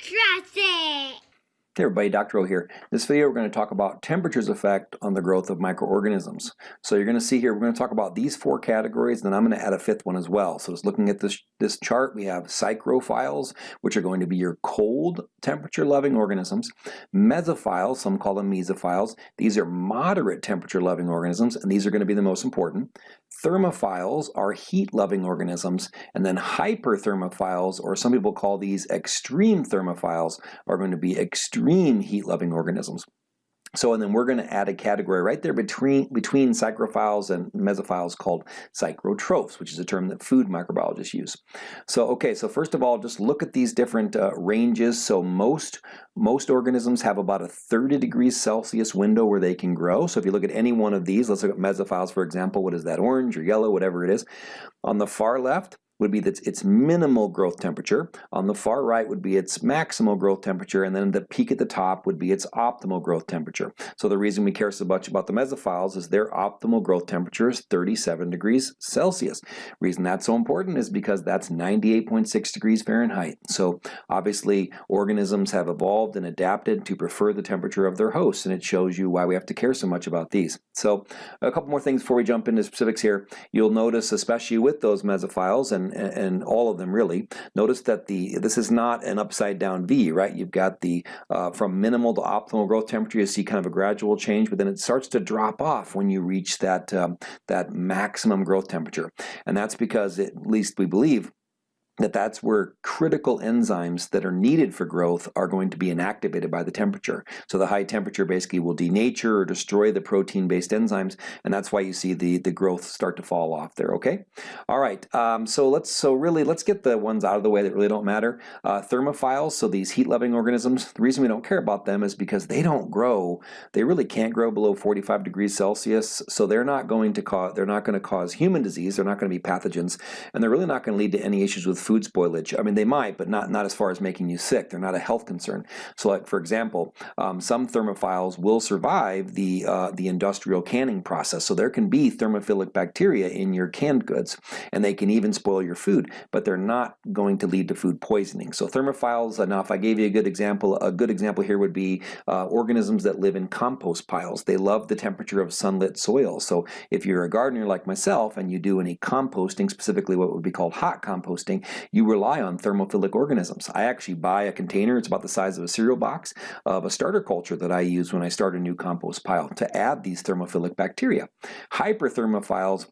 It. Hey everybody, Dr. O here. In this video we're going to talk about temperature's effect on the growth of microorganisms. So you're going to see here, we're going to talk about these four categories, and then I'm going to add a fifth one as well. So just looking at this, this chart, we have psychrophiles, which are going to be your cold temperature loving organisms. Mesophiles, some call them mesophiles. These are moderate temperature loving organisms, and these are going to be the most important. Thermophiles are heat-loving organisms, and then hyperthermophiles, or some people call these extreme thermophiles, are going to be extreme heat-loving organisms. So and then we're going to add a category right there between between psychrophiles and mesophiles called psychrotrophs, which is a term that food microbiologists use. So okay, so first of all, just look at these different uh, ranges. So most most organisms have about a 30 degrees Celsius window where they can grow. So if you look at any one of these, let's look at mesophiles for example. What is that? Orange or yellow, whatever it is. On the far left, would be its, its minimal growth temperature. On the far right would be its maximal growth temperature, and then the peak at the top would be its optimal growth temperature. So the reason we care so much about the mesophiles is their optimal growth temperature is 37 degrees Celsius. Reason that's so important is because that's 98.6 degrees Fahrenheit. So obviously organisms have evolved and adapted to prefer the temperature of their hosts, and it shows you why we have to care so much about these. So a couple more things before we jump into specifics here. You'll notice, especially with those mesophiles and and, all of them really. Notice that the this is not an upside down V, right? You've got the uh, from minimal to optimal growth temperature, you see kind of a gradual change, but then it starts to drop off when you reach that um, that maximum growth temperature. And that's because, it, at least we believe, that that's where critical enzymes that are needed for growth are going to be inactivated by the temperature. So the high temperature basically will denature or destroy the protein-based enzymes, and that's why you see the, the growth start to fall off there, okay? All right, um, so let's so really, let's get the ones out of the way that really don't matter. Uh, thermophiles, so these heat-loving organisms, the reason we don't care about them is because they don't grow, they really can't grow below 45 degrees Celsius, so they're not going to cause, they're not going to cause human disease, they're not going to be pathogens, and they're really not going to lead to any issues with food spoilage. I mean, they might, but not, not as far as making you sick. They're not a health concern. So like, for example, um, some thermophiles will survive the, uh, the industrial canning process. So there can be thermophilic bacteria in your canned goods, and they can even spoil your food, but they're not going to lead to food poisoning. So thermophiles, now if I gave you a good example, a good example here would be uh, organisms that live in compost piles. They love the temperature of sunlit soil. So if you're a gardener like myself and you do any composting, specifically what would be called hot composting, you rely on thermophilic organisms. I actually buy a container, it's about the size of a cereal box, of a starter culture that I use when I start a new compost pile to add these thermophilic bacteria. Hyperthermophiles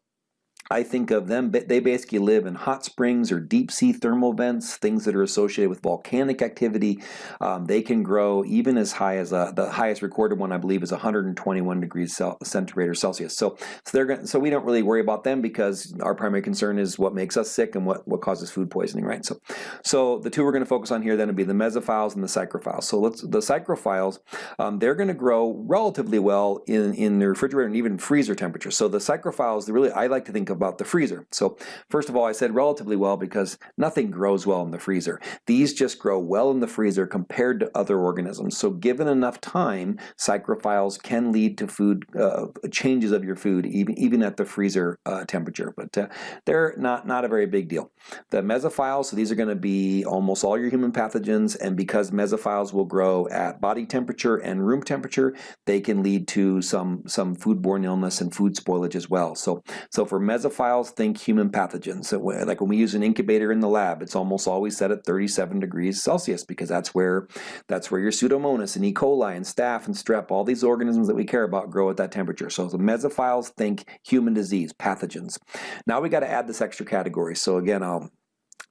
I think of them, they basically live in hot springs or deep sea thermal vents, things that are associated with volcanic activity. Um, they can grow even as high as a, the highest recorded one, I believe, is 121 degrees centigrade or Celsius. So, so they're so we don't really worry about them because our primary concern is what makes us sick and what, what causes food poisoning, right? So, so the two we're going to focus on here then would be the mesophiles and the psychrophiles. So let's the psychrophiles, um, they're going to grow relatively well in in the refrigerator and even freezer temperature. So the psychrophiles, really, I like to think of about the freezer. So first of all, I said relatively well because nothing grows well in the freezer. These just grow well in the freezer compared to other organisms. So given enough time, psychrophiles can lead to food uh, changes of your food even, even at the freezer uh, temperature, but uh, they're not, not a very big deal. The mesophiles, so these are going to be almost all your human pathogens, and because mesophiles will grow at body temperature and room temperature, they can lead to some, some foodborne illness and food spoilage as well. So, so for mesophiles, mesophiles think human pathogens. So like when we use an incubator in the lab, it's almost always set at 37 degrees Celsius because that's where that's where your Pseudomonas and E. coli and staph and strep, all these organisms that we care about grow at that temperature. So the mesophiles think human disease, pathogens. Now we got to add this extra category. So again, I'll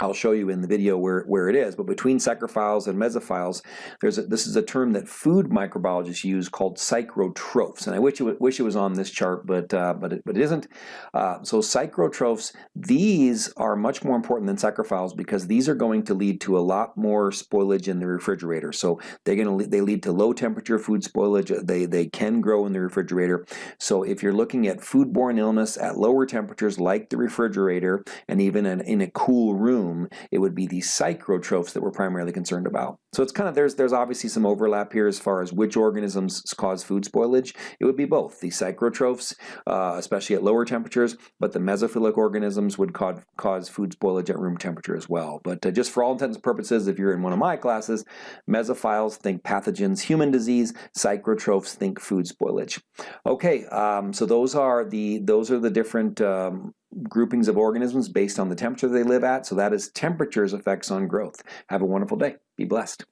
I'll show you in the video where, where it is, but between psychrophiles and mesophiles, there's a, this is a term that food microbiologists use called psychrotrophs, and I wish it, wish it was on this chart, but, uh, but, it, but it isn't. Uh, so psychrotrophs, these are much more important than psychrophiles because these are going to lead to a lot more spoilage in the refrigerator. So they're going to they lead to low temperature food spoilage. They, they can grow in the refrigerator. So if you're looking at foodborne illness at lower temperatures like the refrigerator and even in, in a cool room, it would be the psychrotrophs that we're primarily concerned about. So it's kind of, there's, there's obviously some overlap here as far as which organisms cause food spoilage. It would be both, the psychrotrophs, uh, especially at lower temperatures, but the mesophilic organisms would cause, cause food spoilage at room temperature as well. But uh, just for all intents and purposes, if you're in one of my classes, mesophiles think pathogens, human disease, psychrotrophs think food spoilage. Okay, um, so those are the, those are the different um, groupings of organisms based on the temperature they live at. So that is temperature's effects on growth. Have a wonderful day. Be blessed.